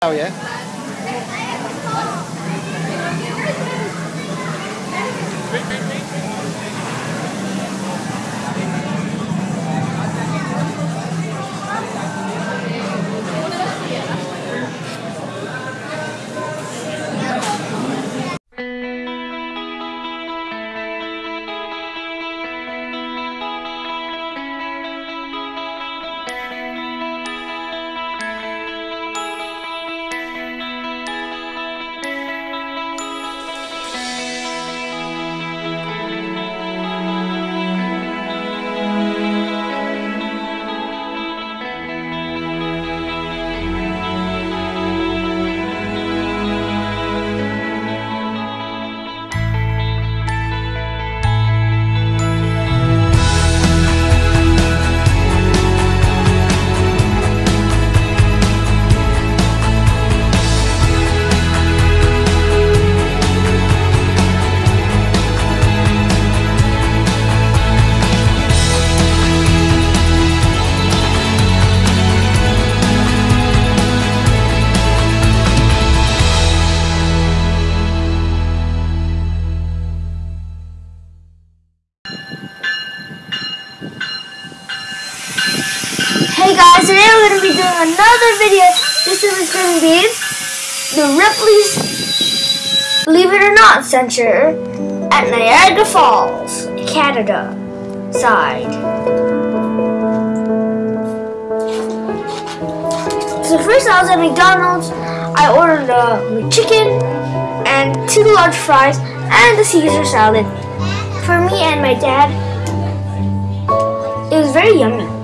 Oh, Sao vậy? Another video. This is going to be the Ripley's Believe It or Not Center at Niagara Falls, Canada side. So first I was at McDonald's. I ordered uh, a McChicken and two large fries and the Caesar salad for me and my dad. It was very yummy.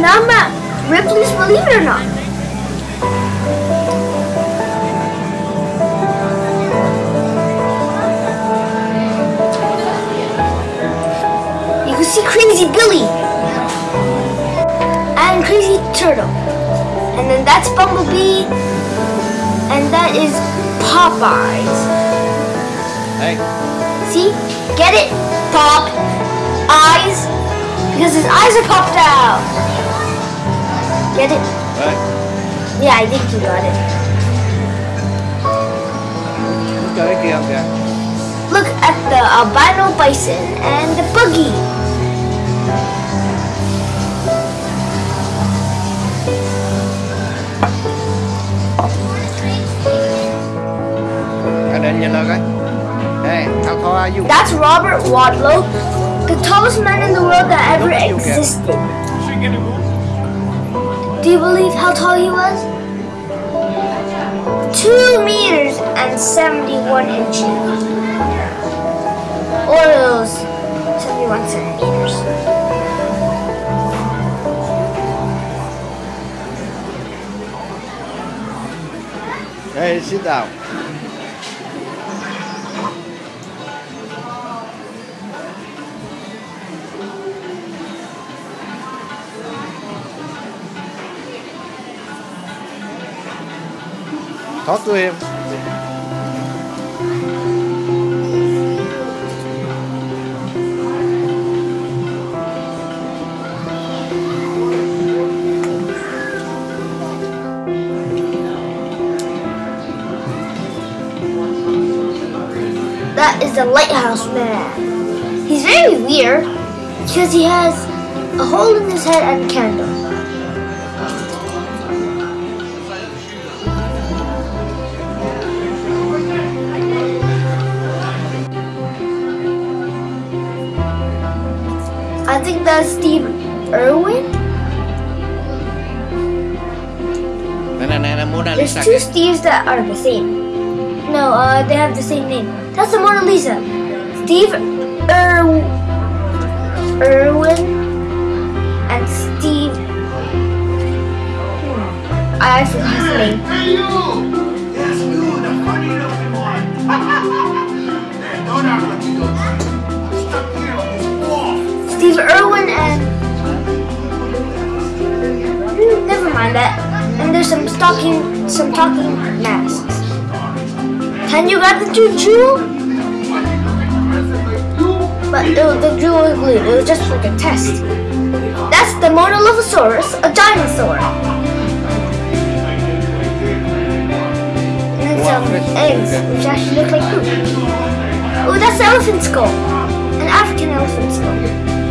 Now I'm at Ripley's Believe It or Not. You can see Crazy Billy and Crazy Turtle. And then that's Bumblebee. And that is Popeyes. Hey, See? Get it? Pop. Eyes. Because his eyes are popped out. Get it? hey, Yeah, I think you got it. cho cái kia không kìa? Look at the albino bison and the boogie. Ở đây nhìn lên. Hey, how tall you? That's Robert Wadlow, the tallest man in the world that ever existed. Do you believe how tall he was? Two meters and 71 inches. Or those 71 centimeters. Hey, sit down. Talk to him. That is the lighthouse man. He's very weird because he has a hole in his head and a candle. Think that's Steve Irwin. There's two Steves that are the same. No, uh, they have the same name. That's the Mona Lisa. Steve Ir- Irwin and Steve. Hmm, I forgot his name. Hey you! Yes, you, the funny looking one. Some talking, some talking masks. Can you grab the like you but it, was- the jewel was glued. It was just like a test. That's the Monolithosaurus, a dinosaur. And then some eggs, which actually look like poop. Oh, that's the elephant skull. An African elephant skull.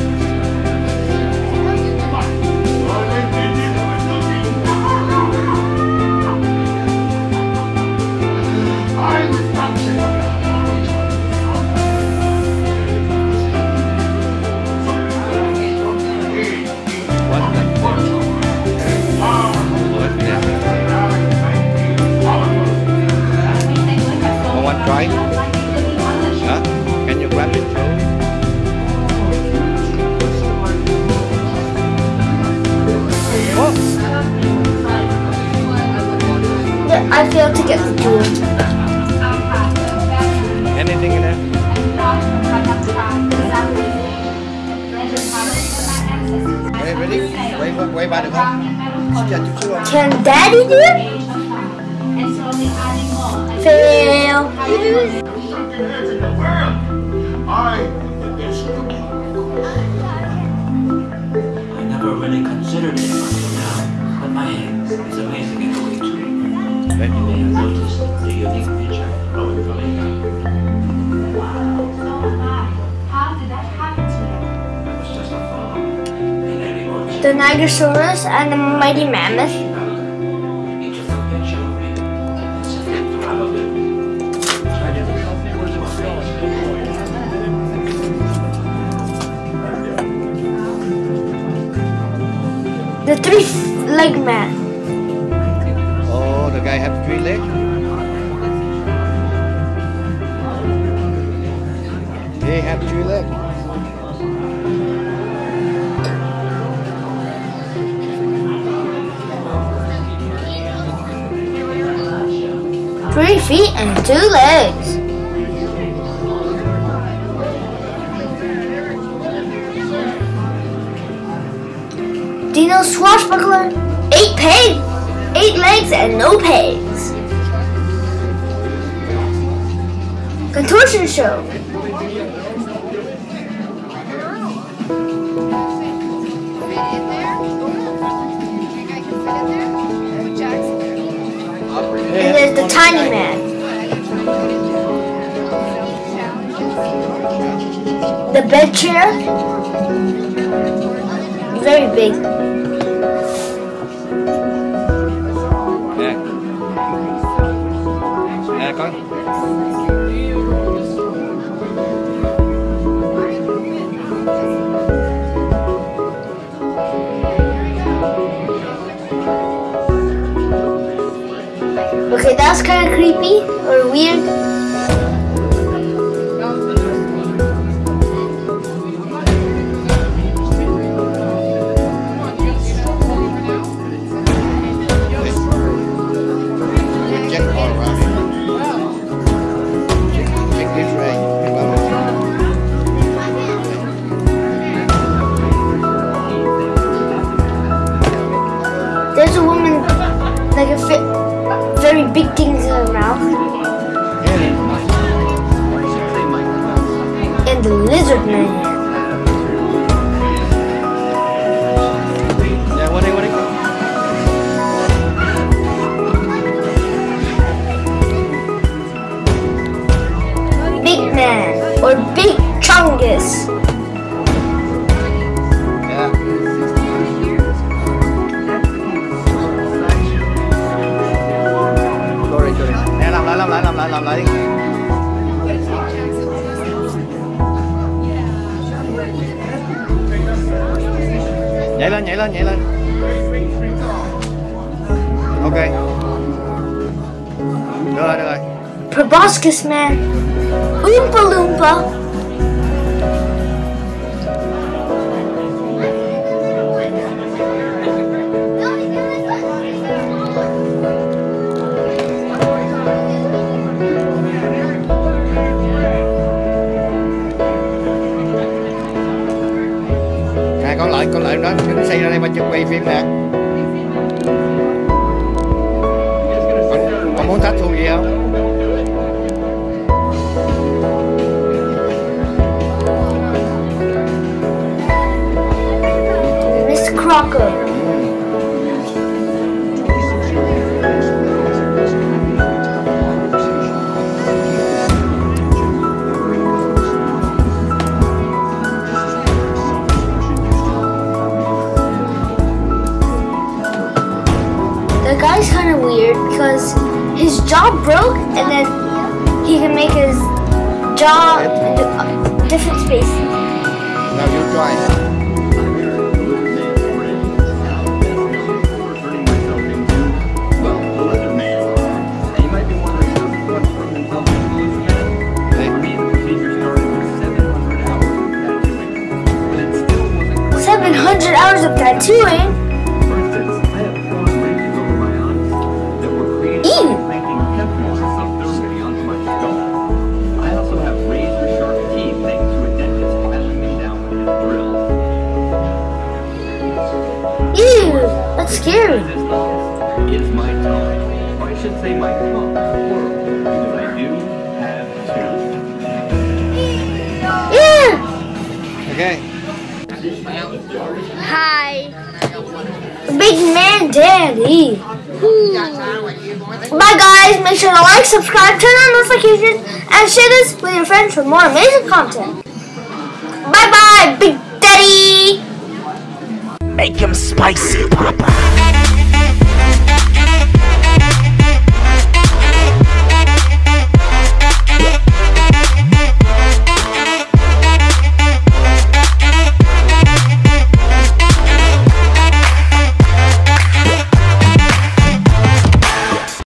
Quay, qua- quay ba được không? Xin chào chút xíu không? Can Daddy do it? Fail. I never really considered it until now, but my hand is amazing in a way too. You may have noticed the unique feature of it from The Nigrosaurus and the mighty mammoth. He took a Three feet and two legs. Dino Swashbuckler, eight peg, eight legs and no pegs. Contortion show. Tiny man. The bed chair. Very big. That's kind of creepy or weird. There's a woman like a fit, very big things in her mouth, and the lizard man. Big man or Big Chungus. Lại, lên, nhảy lên, nhảy lên. Ok. Được rồi, được rồi. Proboscis man. Oompa Loompa. can wave him back. Con muốn sát? Miss Crocker. Different spaces. Now you try it. Seven hundred hours of tattooing. Scary. Is my tongue. Or I should say my tongue, plural, because I do have two. Yeah. Okay. Hi. Big man daddy. Hmm. Bye guys, make sure to like, subscribe, turn on notifications, and share this with your friends for more amazing content. Bye bye, Big